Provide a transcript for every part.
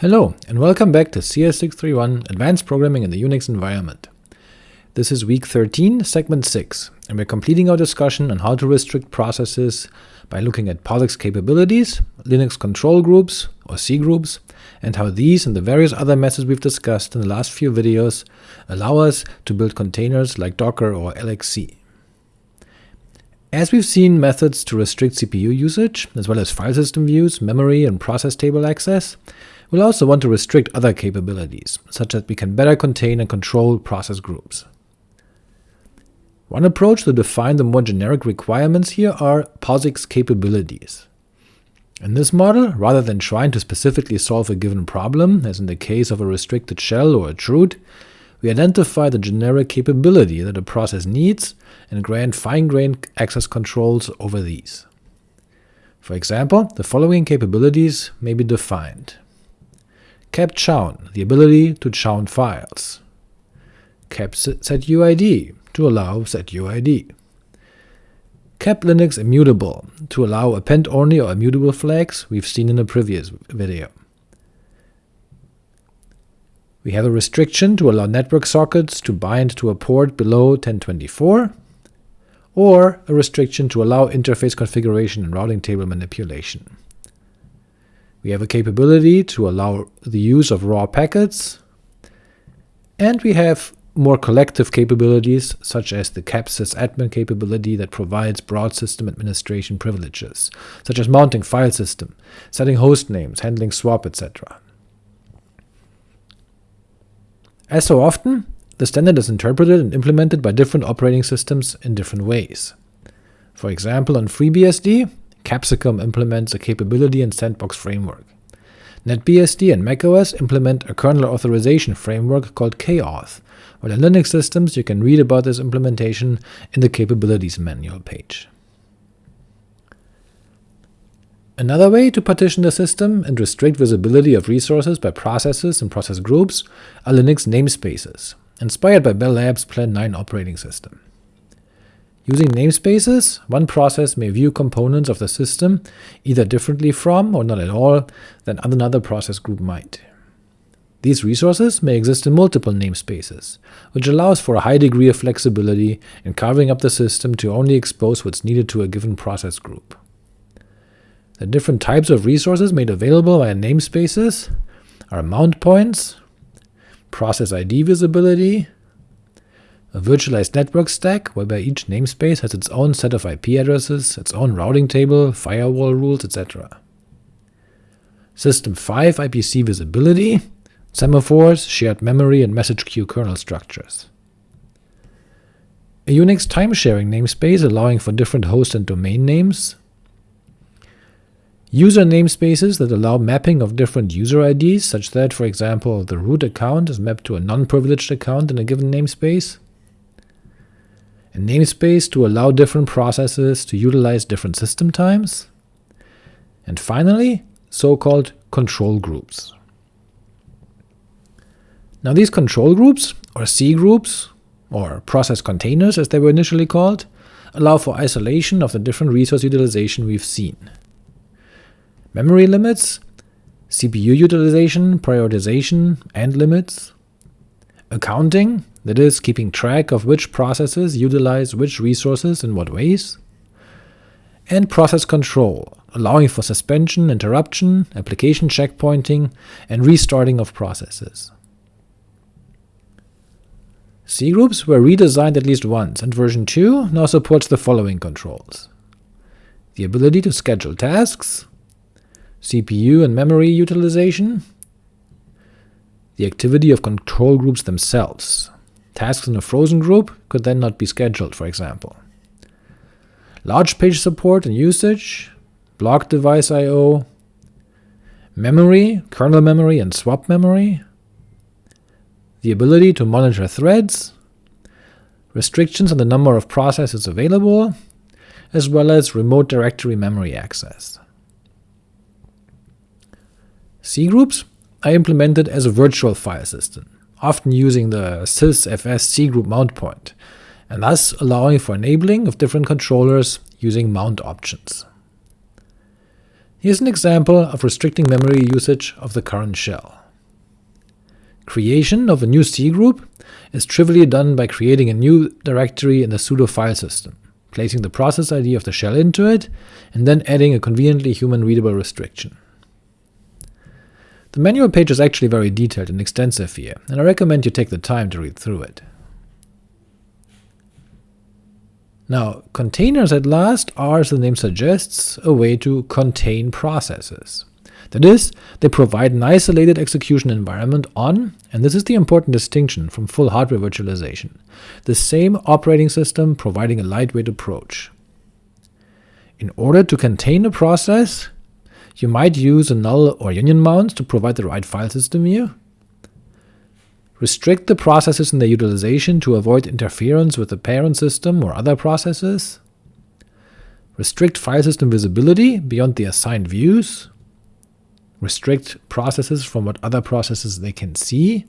Hello, and welcome back to CS631 Advanced Programming in the Unix Environment. This is week 13, segment 6, and we're completing our discussion on how to restrict processes by looking at POSIX capabilities, Linux control groups, or cgroups, and how these and the various other methods we've discussed in the last few videos allow us to build containers like Docker or LXC. As we've seen methods to restrict CPU usage, as well as file system views, memory, and process table access, We'll also want to restrict other capabilities, such that we can better contain and control process groups. One approach to define the more generic requirements here are POSIX capabilities. In this model, rather than trying to specifically solve a given problem, as in the case of a restricted shell or a chroot, we identify the generic capability that a process needs and grant fine-grained access controls over these. For example, the following capabilities may be defined cap chown, the ability to chown files, cap setuid, to allow setuid, cap linux immutable, to allow append-only or immutable flags we've seen in a previous video. We have a restriction to allow network sockets to bind to a port below 1024, or a restriction to allow interface configuration and routing table manipulation. We have a capability to allow the use of raw packets, and we have more collective capabilities, such as the capsysadmin capability that provides broad system administration privileges, such as mounting file system, setting host names, handling swap, etc. As so often, the standard is interpreted and implemented by different operating systems in different ways. For example, on FreeBSD, Capsicum implements a capability and sandbox framework. NetBSD and macOS implement a kernel authorization framework called kauth, while in Linux systems you can read about this implementation in the Capabilities manual page. Another way to partition the system and restrict visibility of resources by processes and process groups are Linux namespaces, inspired by Bell Labs' Plan 9 operating system. Using namespaces, one process may view components of the system either differently from, or not at all, than another process group might. These resources may exist in multiple namespaces, which allows for a high degree of flexibility in carving up the system to only expose what's needed to a given process group. The different types of resources made available via namespaces are mount points, process ID visibility, a virtualized network stack, whereby each namespace has its own set of IP addresses, its own routing table, firewall rules, etc. System 5 IPC visibility, semaphores, shared memory, and message queue kernel structures. A Unix time-sharing namespace allowing for different host and domain names. User namespaces that allow mapping of different user IDs, such that, for example, the root account is mapped to a non-privileged account in a given namespace a namespace to allow different processes to utilize different system times, and finally, so-called control groups. Now these control groups, or C groups, or process containers as they were initially called, allow for isolation of the different resource utilization we've seen. Memory limits, CPU utilization, prioritization, and limits, accounting, that is, keeping track of which processes utilize which resources in what ways, and process control, allowing for suspension, interruption, application checkpointing, and restarting of processes. C groups were redesigned at least once, and version 2 now supports the following controls. The ability to schedule tasks, CPU and memory utilization, the activity of control groups themselves, Tasks in a frozen group could then not be scheduled, for example. Large page support and usage, block device I.O., memory, kernel memory and swap memory, the ability to monitor threads, restrictions on the number of processes available, as well as remote direct memory access. C groups are implemented as a virtual file system often using the sysfs cgroup mount point, and thus allowing for enabling of different controllers using mount options. Here's an example of restricting memory usage of the current shell. Creation of a new C group is trivially done by creating a new directory in the pseudo file system, placing the process ID of the shell into it, and then adding a conveniently human-readable restriction. The manual page is actually very detailed and extensive here, and I recommend you take the time to read through it. Now, containers at last are, as the name suggests, a way to contain processes. That is, they provide an isolated execution environment on, and this is the important distinction from full hardware virtualization, the same operating system providing a lightweight approach. In order to contain a process, you might use a null or union mount to provide the right file system view, restrict the processes in their utilization to avoid interference with the parent system or other processes, restrict file system visibility beyond the assigned views, restrict processes from what other processes they can see,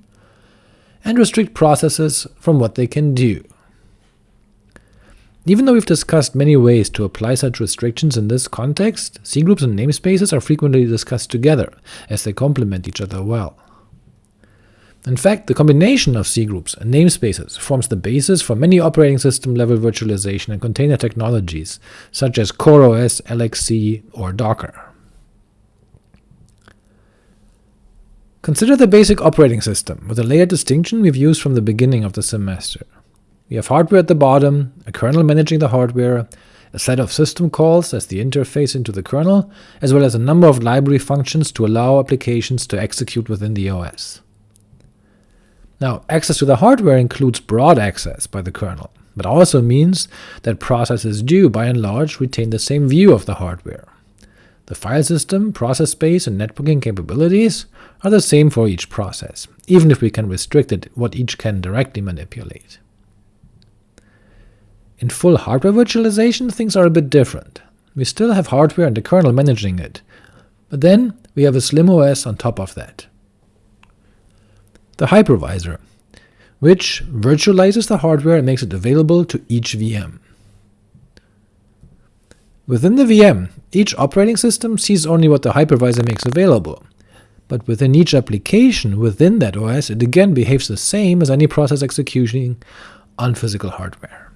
and restrict processes from what they can do. Even though we've discussed many ways to apply such restrictions in this context, cgroups and namespaces are frequently discussed together, as they complement each other well. In fact, the combination of cgroups and namespaces forms the basis for many operating system level virtualization and container technologies, such as CoreOS, LXC, or Docker. Consider the basic operating system, with a layered distinction we've used from the beginning of the semester. We have hardware at the bottom, a kernel managing the hardware, a set of system calls as the interface into the kernel, as well as a number of library functions to allow applications to execute within the OS. Now, access to the hardware includes broad access by the kernel, but also means that processes do, by and large, retain the same view of the hardware. The file system, process space, and networking capabilities are the same for each process, even if we can restrict it what each can directly manipulate. In full hardware virtualization, things are a bit different. We still have hardware and the kernel managing it, but then we have a slim OS on top of that. The hypervisor, which virtualizes the hardware and makes it available to each VM. Within the VM, each operating system sees only what the hypervisor makes available, but within each application within that OS it again behaves the same as any process executing on physical hardware.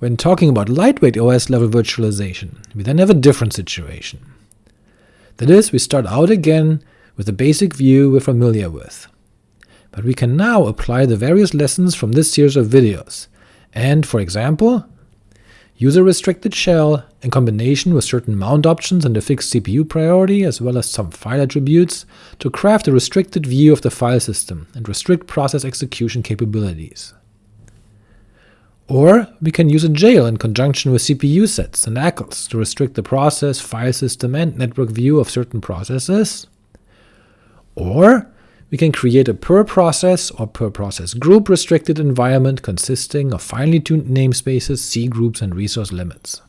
When talking about lightweight OS-level virtualization, we then have a different situation. That is, we start out again with the basic view we're familiar with. But we can now apply the various lessons from this series of videos, and, for example, use a restricted shell, in combination with certain mount options and a fixed CPU priority, as well as some file attributes, to craft a restricted view of the file system and restrict process execution capabilities. Or we can use a jail in conjunction with CPU sets and ACLs to restrict the process, file system, and network view of certain processes. Or we can create a per process or per process group restricted environment consisting of finely tuned namespaces, C groups, and resource limits.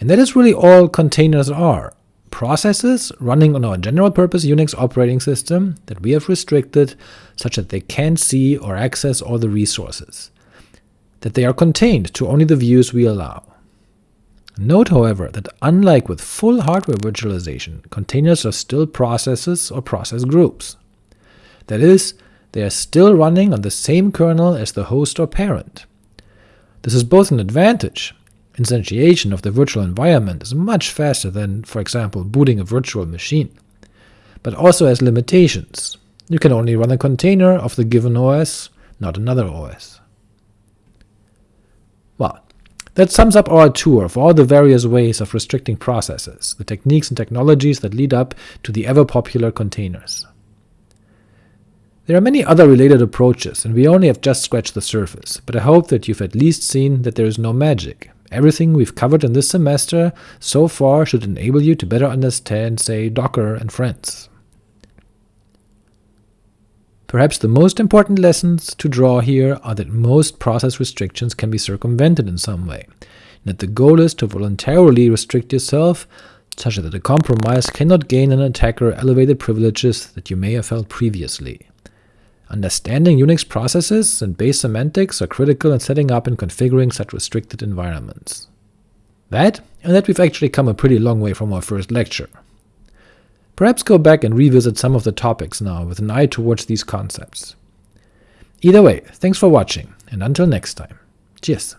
And that is really all containers are, processes running on our general-purpose Unix operating system that we have restricted such that they can't see or access all the resources, that they are contained to only the views we allow. Note, however, that unlike with full hardware virtualization, containers are still processes or process groups. That is, they are still running on the same kernel as the host or parent. This is both an advantage, instantiation of the virtual environment is much faster than, for example, booting a virtual machine, but also has limitations. You can only run a container of the given OS, not another OS. Well, that sums up our tour of all the various ways of restricting processes, the techniques and technologies that lead up to the ever-popular containers. There are many other related approaches, and we only have just scratched the surface, but I hope that you've at least seen that there is no magic. Everything we've covered in this semester so far should enable you to better understand, say, Docker and friends. Perhaps the most important lessons to draw here are that most process restrictions can be circumvented in some way, and that the goal is to voluntarily restrict yourself such that a compromise cannot gain an attacker elevated privileges that you may have held previously. Understanding Unix processes and base semantics are critical in setting up and configuring such restricted environments. That, and that we've actually come a pretty long way from our first lecture. Perhaps go back and revisit some of the topics now with an eye towards these concepts. Either way, thanks for watching, and until next time. Cheers!